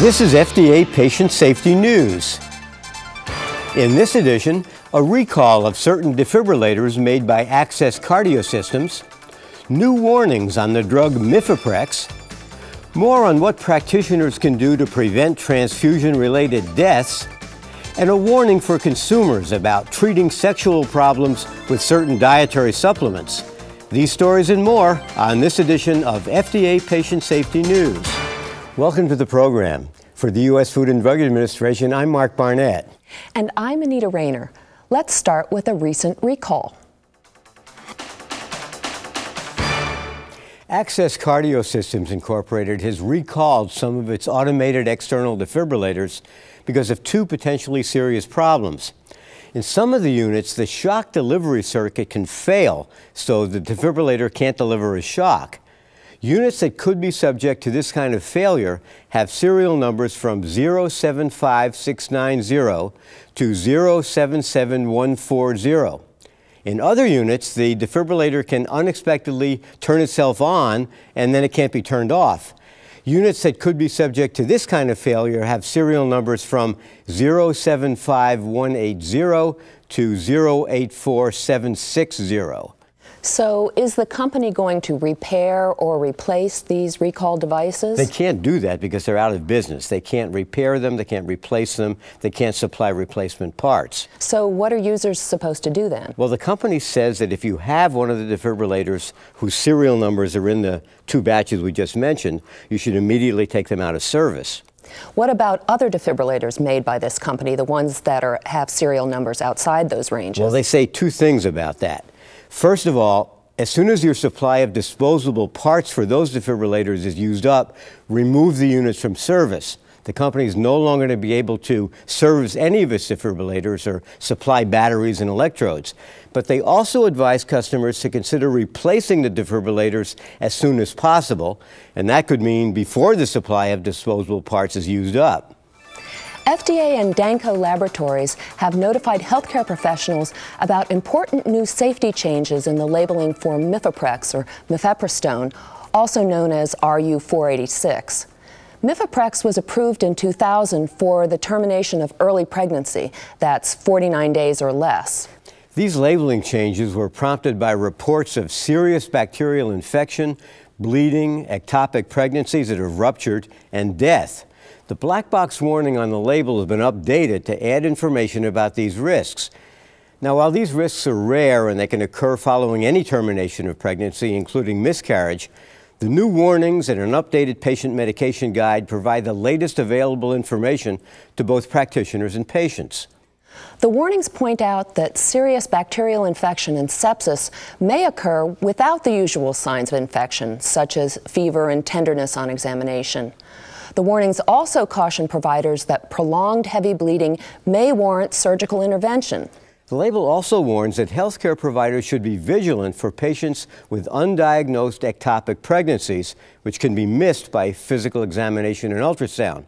This is FDA Patient Safety News. In this edition, a recall of certain defibrillators made by Access Cardio Systems, new warnings on the drug Mifeprex, more on what practitioners can do to prevent transfusion-related deaths, and a warning for consumers about treating sexual problems with certain dietary supplements. These stories and more on this edition of FDA Patient Safety News. Welcome to the program. For the U.S. Food and Drug Administration, I'm Mark Barnett. And I'm Anita Rayner. Let's start with a recent recall. Access Cardio Systems Incorporated has recalled some of its automated external defibrillators because of two potentially serious problems. In some of the units, the shock delivery circuit can fail, so the defibrillator can't deliver a shock. Units that could be subject to this kind of failure have serial numbers from 075690 to 077140. In other units, the defibrillator can unexpectedly turn itself on and then it can't be turned off. Units that could be subject to this kind of failure have serial numbers from 075180 to 084760. So is the company going to repair or replace these recall devices? They can't do that because they're out of business. They can't repair them, they can't replace them, they can't supply replacement parts. So what are users supposed to do then? Well, the company says that if you have one of the defibrillators whose serial numbers are in the two batches we just mentioned, you should immediately take them out of service. What about other defibrillators made by this company, the ones that are, have serial numbers outside those ranges? Well, they say two things about that. First of all, as soon as your supply of disposable parts for those defibrillators is used up, remove the units from service. The company is no longer going to be able to service any of its defibrillators or supply batteries and electrodes. But they also advise customers to consider replacing the defibrillators as soon as possible, and that could mean before the supply of disposable parts is used up. FDA and Danco Laboratories have notified healthcare professionals about important new safety changes in the labeling for Mifeprex or mifepristone, also known as RU486. Mifeprex was approved in 2000 for the termination of early pregnancy, that's 49 days or less. These labeling changes were prompted by reports of serious bacterial infection, bleeding, ectopic pregnancies that have ruptured, and death. The black box warning on the label has been updated to add information about these risks. Now, while these risks are rare and they can occur following any termination of pregnancy, including miscarriage, the new warnings and an updated patient medication guide provide the latest available information to both practitioners and patients. The warnings point out that serious bacterial infection and sepsis may occur without the usual signs of infection, such as fever and tenderness on examination. The warnings also caution providers that prolonged heavy bleeding may warrant surgical intervention. The label also warns that healthcare providers should be vigilant for patients with undiagnosed ectopic pregnancies, which can be missed by physical examination and ultrasound.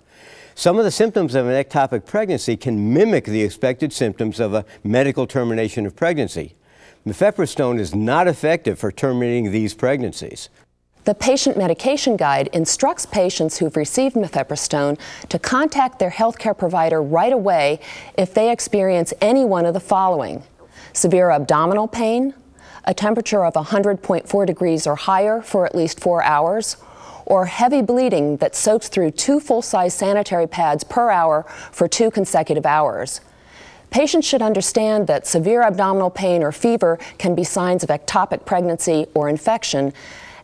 Some of the symptoms of an ectopic pregnancy can mimic the expected symptoms of a medical termination of pregnancy. Mifepristone is not effective for terminating these pregnancies. The patient medication guide instructs patients who've received mifepristone to contact their healthcare provider right away if they experience any one of the following. Severe abdominal pain, a temperature of 100.4 degrees or higher for at least four hours, or heavy bleeding that soaks through two full-size sanitary pads per hour for two consecutive hours. Patients should understand that severe abdominal pain or fever can be signs of ectopic pregnancy or infection,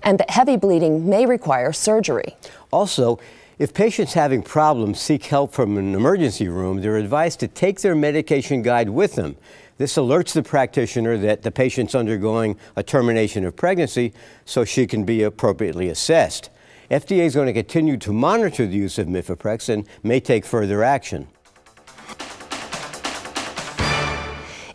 and that heavy bleeding may require surgery. Also, if patients having problems seek help from an emergency room, they're advised to take their medication guide with them. This alerts the practitioner that the patient's undergoing a termination of pregnancy so she can be appropriately assessed. FDA is going to continue to monitor the use of Mifeprex and may take further action.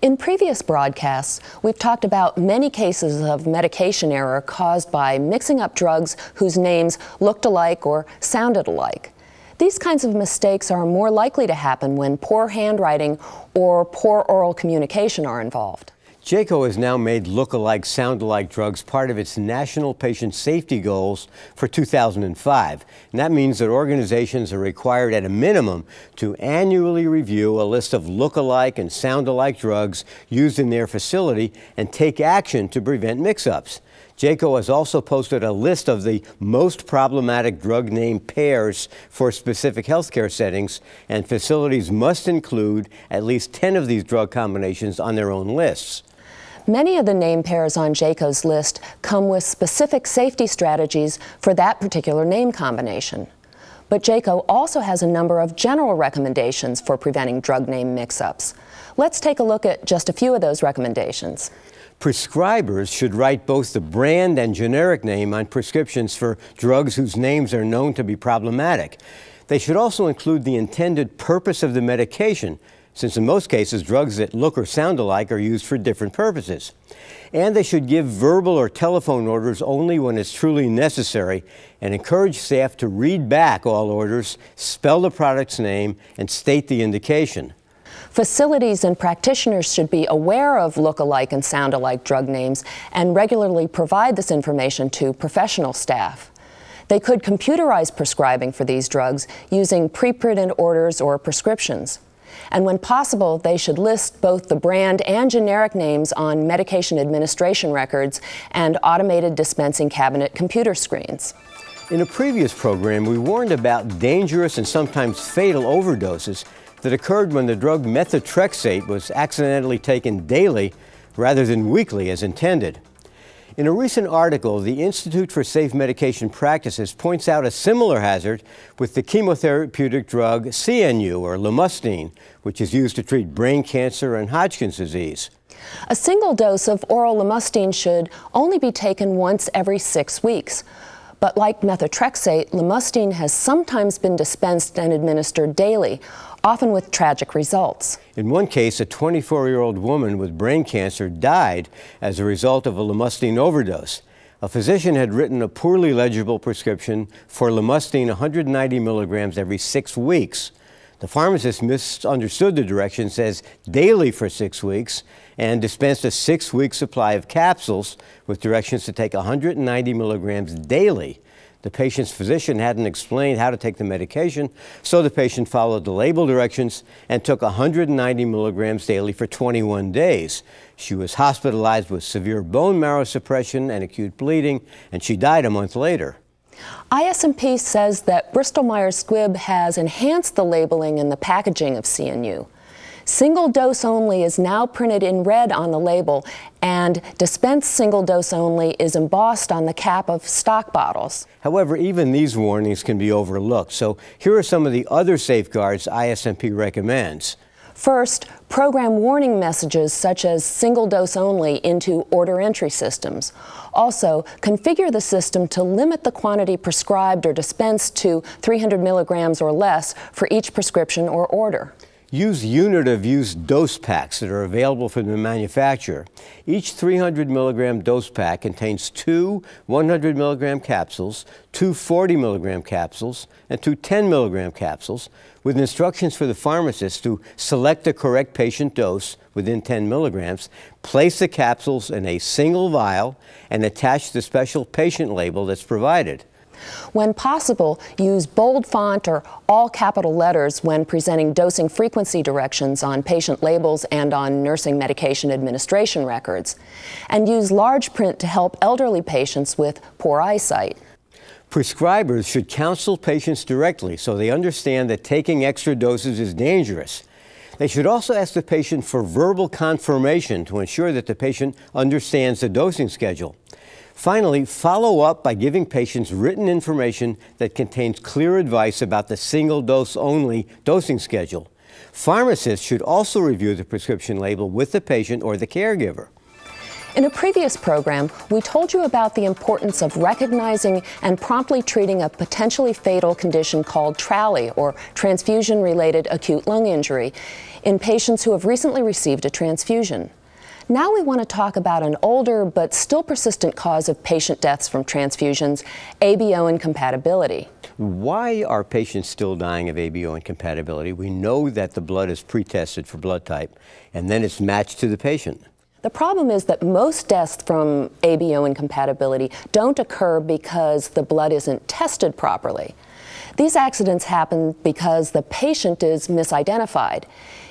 In previous broadcasts, we've talked about many cases of medication error caused by mixing up drugs whose names looked alike or sounded alike. These kinds of mistakes are more likely to happen when poor handwriting or poor oral communication are involved. JCAHO has now made look-alike, sound-alike drugs part of its national patient safety goals for 2005. And that means that organizations are required at a minimum to annually review a list of look-alike and sound-alike drugs used in their facility and take action to prevent mix-ups. JCAHO has also posted a list of the most problematic drug name pairs for specific healthcare settings, and facilities must include at least 10 of these drug combinations on their own lists. Many of the name pairs on JCAHO's list come with specific safety strategies for that particular name combination. But JCAHO also has a number of general recommendations for preventing drug name mix-ups. Let's take a look at just a few of those recommendations. Prescribers should write both the brand and generic name on prescriptions for drugs whose names are known to be problematic. They should also include the intended purpose of the medication, since in most cases drugs that look or sound alike are used for different purposes. And they should give verbal or telephone orders only when it's truly necessary and encourage staff to read back all orders, spell the product's name, and state the indication. Facilities and practitioners should be aware of look-alike and sound-alike drug names and regularly provide this information to professional staff. They could computerize prescribing for these drugs using pre-printed orders or prescriptions. And when possible, they should list both the brand and generic names on medication administration records and automated dispensing cabinet computer screens. In a previous program, we warned about dangerous and sometimes fatal overdoses that occurred when the drug methotrexate was accidentally taken daily rather than weekly as intended. In a recent article, the Institute for Safe Medication Practices points out a similar hazard with the chemotherapeutic drug CeeNU, or lomustine, which is used to treat brain cancer and Hodgkin's disease. A single dose of oral lomustine should only be taken once every six weeks. But like methotrexate, lomustine has sometimes been dispensed and administered daily, often with tragic results. In one case, a 24-year-old woman with brain cancer died as a result of a lomustine overdose. A physician had written a poorly legible prescription for lomustine 190 milligrams every six weeks. The pharmacist misunderstood the direction, says daily for six weeks, and dispensed a six-week supply of capsules with directions to take 190 milligrams daily. The patient's physician hadn't explained how to take the medication, so the patient followed the label directions and took 190 milligrams daily for 21 days. She was hospitalized with severe bone marrow suppression and acute bleeding, and she died a month later. ISMP says that Bristol Myers Squibb has enhanced the labeling and the packaging of CeeNU. Single dose only is now printed in red on the label, and dispense single dose only is embossed on the cap of stock bottles. However, even these warnings can be overlooked. So here are some of the other safeguards ISMP recommends. First, program warning messages such as single dose only into order entry systems. Also, configure the system to limit the quantity prescribed or dispensed to 300 milligrams or less for each prescription or order. Use unit of use dose packs that are available from the manufacturer. Each 300 milligram dose pack contains two 100 milligram capsules, two 40 milligram capsules, and two 10 milligram capsules with instructions for the pharmacist to select the correct patient dose within 10 milligrams, place the capsules in a single vial, and attach the special patient label that's provided. When possible, use bold font or all capital letters when presenting dosing frequency directions on patient labels and on nursing medication administration records. And use large print to help elderly patients with poor eyesight. Prescribers should counsel patients directly so they understand that taking extra doses is dangerous. They should also ask the patient for verbal confirmation to ensure that the patient understands the dosing schedule. Finally, follow up by giving patients written information that contains clear advice about the single dose only dosing schedule. Pharmacists should also review the prescription label with the patient or the caregiver. In a previous program, we told you about the importance of recognizing and promptly treating a potentially fatal condition called TRALI, or transfusion-related acute lung injury, in patients who have recently received a transfusion. Now we want to talk about an older but still persistent cause of patient deaths from transfusions, ABO incompatibility. Why are patients still dying of ABO incompatibility? We know that the blood is pre-tested for blood type and then it's matched to the patient. The problem is that most deaths from ABO incompatibility don't occur because the blood isn't tested properly. These accidents happen because the patient is misidentified.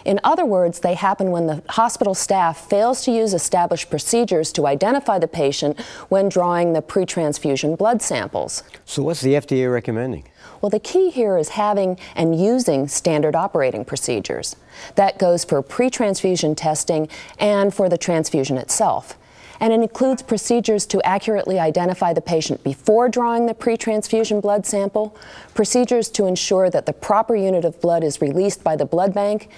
In other words, they happen when the hospital staff fails to use established procedures to identify the patient when drawing the pre-transfusion blood samples. So what's the FDA recommending? Well, the key here is having and using standard operating procedures. That goes for pre-transfusion testing and for the transfusion itself and it includes procedures to accurately identify the patient before drawing the pre-transfusion blood sample, procedures to ensure that the proper unit of blood is released by the blood bank,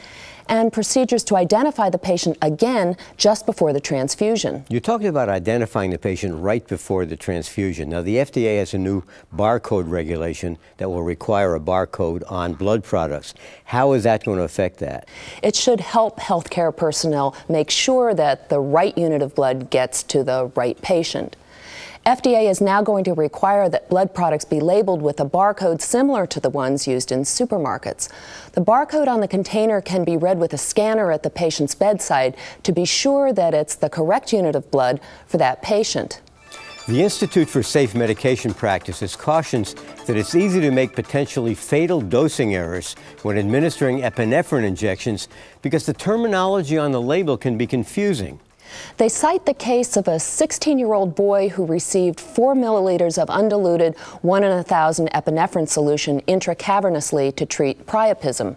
and procedures to identify the patient again just before the transfusion. You're talking about identifying the patient right before the transfusion. Now, the FDA has a new barcode regulation that will require a barcode on blood products. How is that going to affect that? It should help healthcare personnel make sure that the right unit of blood gets to the right patient. FDA is now going to require that blood products be labeled with a barcode similar to the ones used in supermarkets. The barcode on the container can be read with a scanner at the patient's bedside to be sure that it's the correct unit of blood for that patient. The Institute for Safe Medication Practices cautions that it's easy to make potentially fatal dosing errors when administering epinephrine injections because the terminology on the label can be confusing. They cite the case of a 16-year-old boy who received 4 milliliters of undiluted 1 in a 1,000 epinephrine solution intracavernously to treat priapism.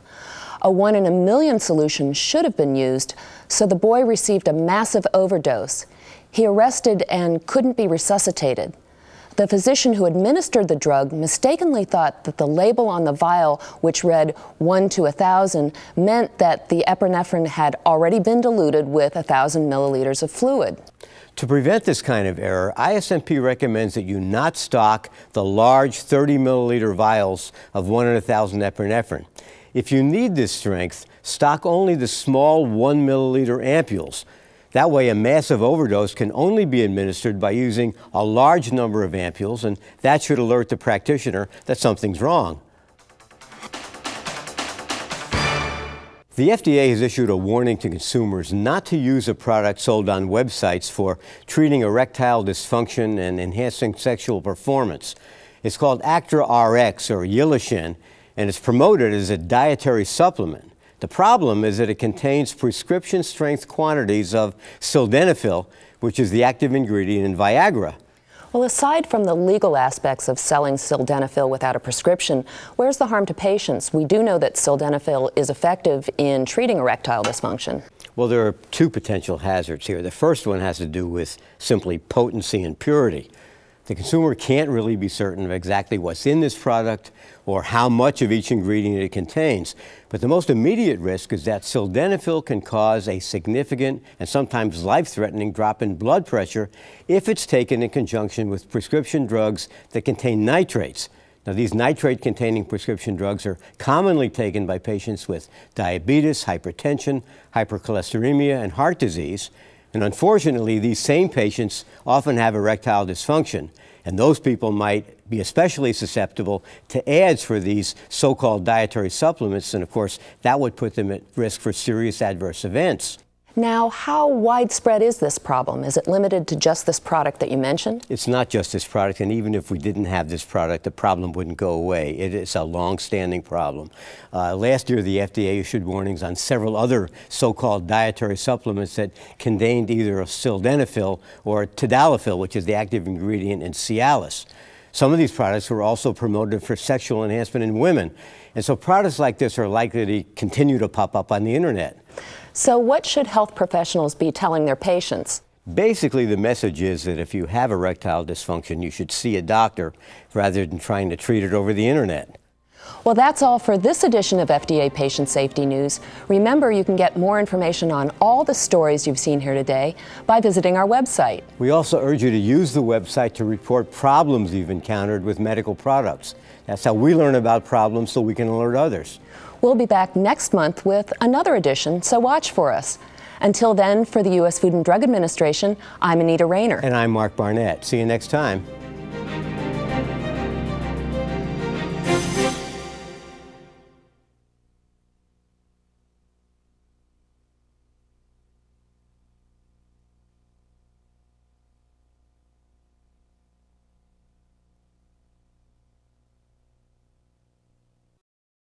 A 1 in a million solution should have been used, so the boy received a massive overdose. He arrested and couldn't be resuscitated. The physician who administered the drug mistakenly thought that the label on the vial, which read 1 to 1,000, meant that the epinephrine had already been diluted with 1,000 milliliters of fluid. To prevent this kind of error, ISMP recommends that you not stock the large 30 milliliter vials of 1 in 1,000 epinephrine. If you need this strength, stock only the small 1 milliliter ampules. That way, a massive overdose can only be administered by using a large number of ampules, and that should alert the practitioner that something's wrong. The FDA has issued a warning to consumers not to use a product sold on websites for treating erectile dysfunction and enhancing sexual performance. It's called Actra RX or Yilishen, and it's promoted as a dietary supplement. The problem is that it contains prescription strength quantities of sildenafil, which is the active ingredient in Viagra. Well, aside from the legal aspects of selling sildenafil without a prescription, where's the harm to patients? We do know that sildenafil is effective in treating erectile dysfunction. Well, there are two potential hazards here. The first one has to do with simply potency and purity. The consumer can't really be certain of exactly what's in this product or how much of each ingredient it contains. But the most immediate risk is that sildenafil can cause a significant and sometimes life-threatening drop in blood pressure if it's taken in conjunction with prescription drugs that contain nitrates. Now, these nitrate-containing prescription drugs are commonly taken by patients with diabetes, hypertension, hypercholesteremia, and heart disease. And unfortunately, these same patients often have erectile dysfunction, and those people might be especially susceptible to ads for these so-called dietary supplements, and of course, that would put them at risk for serious adverse events. Now, how widespread is this problem? Is it limited to just this product that you mentioned? It's not just this product, and even if we didn't have this product, the problem wouldn't go away. It is a long-standing problem. Uh, last year, the FDA issued warnings on several other so-called dietary supplements that contained either sildenafil or tadalafil, which is the active ingredient in Cialis. Some of these products were also promoted for sexual enhancement in women. And so products like this are likely to continue to pop up on the internet. So what should health professionals be telling their patients? Basically, the message is that if you have erectile dysfunction, you should see a doctor rather than trying to treat it over the internet. Well, that's all for this edition of FDA Patient Safety News. Remember, you can get more information on all the stories you've seen here today by visiting our website. We also urge you to use the website to report problems you've encountered with medical products. That's how we learn about problems so we can alert others. We'll be back next month with another edition, so watch for us. Until then, for the U.S. Food and Drug Administration, I'm Anita Rayner. And I'm Mark Barnett. See you next time.